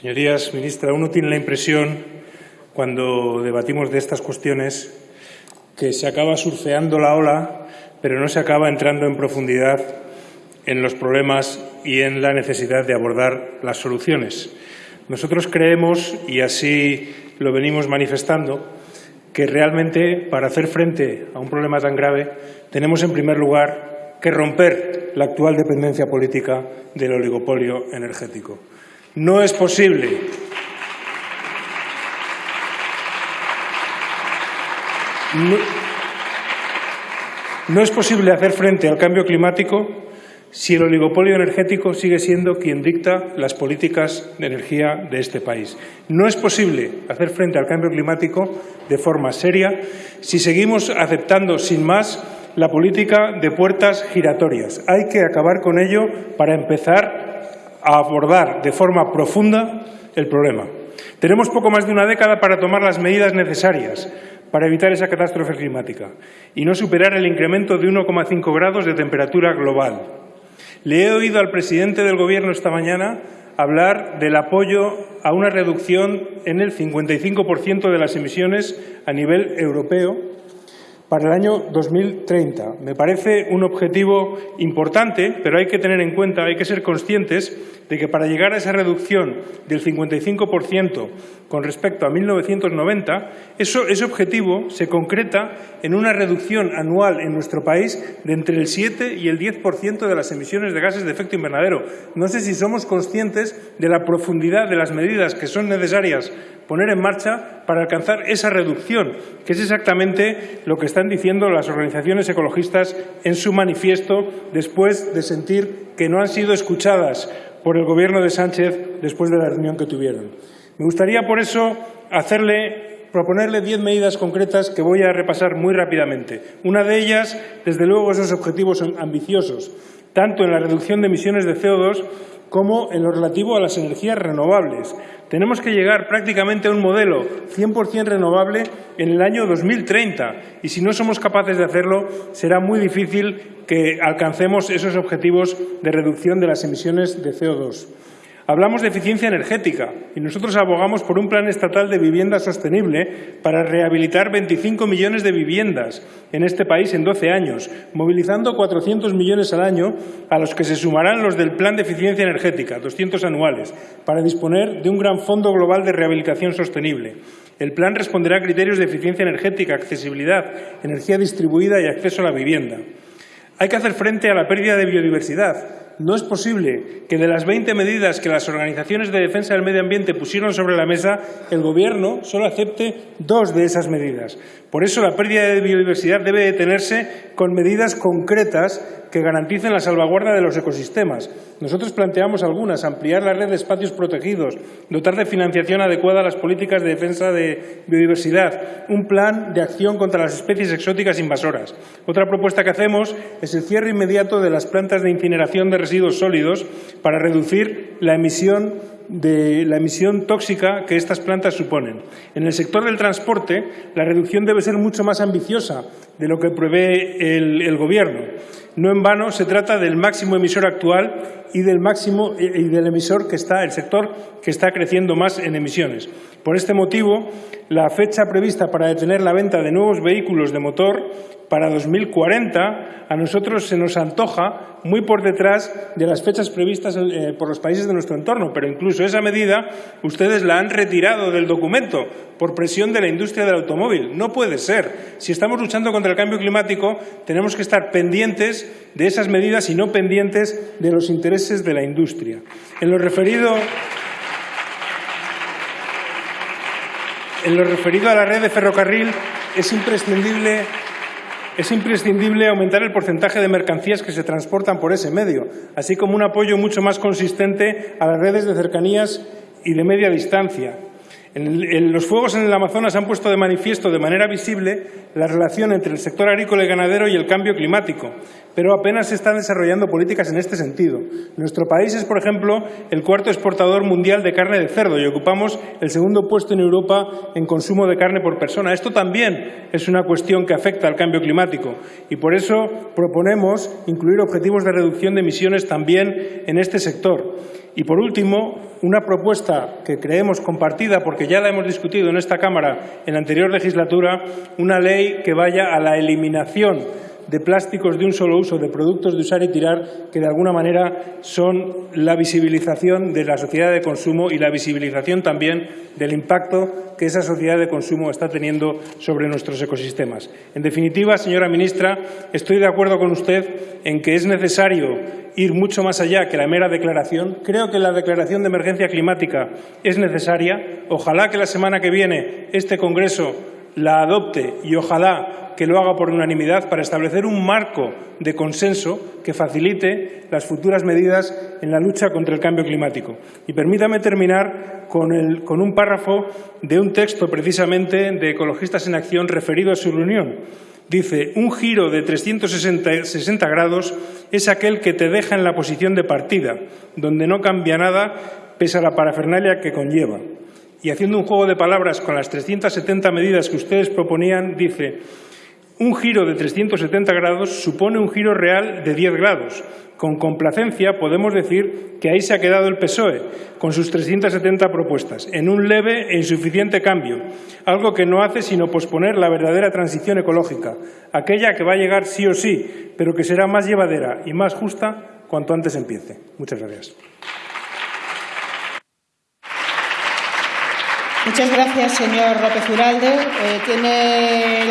Señorías, ministra, uno tiene la impresión, cuando debatimos de estas cuestiones, que se acaba surfeando la ola, pero no se acaba entrando en profundidad en los problemas y en la necesidad de abordar las soluciones. Nosotros creemos, y así lo venimos manifestando, que realmente para hacer frente a un problema tan grave tenemos, en primer lugar, que romper la actual dependencia política del oligopolio energético. No es posible no, es posible hacer frente al cambio climático si el oligopolio energético sigue siendo quien dicta las políticas de energía de este país. No es posible hacer frente al cambio climático de forma seria si seguimos aceptando sin más la política de puertas giratorias. Hay que acabar con ello para empezar a abordar de forma profunda el problema. Tenemos poco más de una década para tomar las medidas necesarias para evitar esa catástrofe climática y no superar el incremento de 1,5 grados de temperatura global. Le he oído al presidente del Gobierno esta mañana hablar del apoyo a una reducción en el 55% de las emisiones a nivel europeo para el año 2030. Me parece un objetivo importante, pero hay que tener en cuenta, hay que ser conscientes de que para llegar a esa reducción del 55% con respecto a 1990, eso, ese objetivo se concreta en una reducción anual en nuestro país de entre el 7 y el 10% de las emisiones de gases de efecto invernadero. No sé si somos conscientes de la profundidad de las medidas que son necesarias poner en marcha para alcanzar esa reducción, que es exactamente lo que están diciendo las organizaciones ecologistas en su manifiesto después de sentir que no han sido escuchadas por el Gobierno de Sánchez después de la reunión que tuvieron. Me gustaría, por eso, proponerle diez medidas concretas que voy a repasar muy rápidamente. Una de ellas, desde luego, esos objetivos ambiciosos, tanto en la reducción de emisiones de CO2 como en lo relativo a las energías renovables. Tenemos que llegar prácticamente a un modelo 100% renovable en el año 2030 y si no somos capaces de hacerlo será muy difícil que alcancemos esos objetivos de reducción de las emisiones de CO2. Hablamos de eficiencia energética y nosotros abogamos por un plan estatal de vivienda sostenible para rehabilitar 25 millones de viviendas en este país en 12 años, movilizando 400 millones al año, a los que se sumarán los del Plan de Eficiencia Energética, 200 anuales, para disponer de un gran fondo global de rehabilitación sostenible. El plan responderá a criterios de eficiencia energética, accesibilidad, energía distribuida y acceso a la vivienda. Hay que hacer frente a la pérdida de biodiversidad, no es posible que de las 20 medidas que las organizaciones de defensa del medio ambiente pusieron sobre la mesa, el Gobierno solo acepte dos de esas medidas. Por eso la pérdida de biodiversidad debe detenerse con medidas concretas que garanticen la salvaguarda de los ecosistemas. Nosotros planteamos algunas, ampliar la red de espacios protegidos, dotar de financiación adecuada a las políticas de defensa de biodiversidad, un plan de acción contra las especies exóticas invasoras. Otra propuesta que hacemos es el cierre inmediato de las plantas de incineración de residuos sólidos para reducir la emisión de la emisión tóxica que estas plantas suponen. En el sector del transporte, la reducción debe ser mucho más ambiciosa de lo que prevé el, el Gobierno. No en vano se trata del máximo emisor actual y del máximo y del emisor que está, el sector que está creciendo más en emisiones. Por este motivo, la fecha prevista para detener la venta de nuevos vehículos de motor para 2040 a nosotros se nos antoja muy por detrás de las fechas previstas eh, por los países de nuestro entorno, pero incluso esa medida ustedes la han retirado del documento por presión de la industria del automóvil. No puede ser. Si estamos luchando contra el cambio climático, tenemos que estar pendientes de esas medidas y no pendientes de los intereses de la industria. En lo referido en lo referido a la red de ferrocarril, es imprescindible es imprescindible aumentar el porcentaje de mercancías que se transportan por ese medio, así como un apoyo mucho más consistente a las redes de cercanías y de media distancia. En, los fuegos en el Amazonas han puesto de manifiesto de manera visible la relación entre el sector agrícola y ganadero y el cambio climático, pero apenas se están desarrollando políticas en este sentido. Nuestro país es, por ejemplo, el cuarto exportador mundial de carne de cerdo y ocupamos el segundo puesto en Europa en consumo de carne por persona. Esto también es una cuestión que afecta al cambio climático y por eso proponemos incluir objetivos de reducción de emisiones también en este sector. Y por último, una propuesta que creemos compartida, porque ya la hemos discutido en esta Cámara en la anterior legislatura, una ley que vaya a la eliminación de plásticos de un solo uso, de productos de usar y tirar, que de alguna manera son la visibilización de la sociedad de consumo y la visibilización también del impacto que esa sociedad de consumo está teniendo sobre nuestros ecosistemas. En definitiva, señora ministra, estoy de acuerdo con usted en que es necesario ir mucho más allá que la mera declaración. Creo que la declaración de emergencia climática es necesaria. Ojalá que la semana que viene este Congreso la adopte y ojalá que lo haga por unanimidad para establecer un marco de consenso que facilite las futuras medidas en la lucha contra el cambio climático. Y permítame terminar con, con un párrafo de un texto precisamente de Ecologistas en Acción referido a su reunión. Dice, un giro de 360 grados es aquel que te deja en la posición de partida, donde no cambia nada pese a la parafernalia que conlleva. Y haciendo un juego de palabras con las 370 medidas que ustedes proponían, dice, un giro de 370 grados supone un giro real de 10 grados. Con complacencia podemos decir que ahí se ha quedado el PSOE, con sus 370 propuestas, en un leve e insuficiente cambio, algo que no hace sino posponer la verdadera transición ecológica, aquella que va a llegar sí o sí, pero que será más llevadera y más justa cuanto antes empiece. Muchas gracias. Muchas gracias, señor López Uralde. Eh, tiene la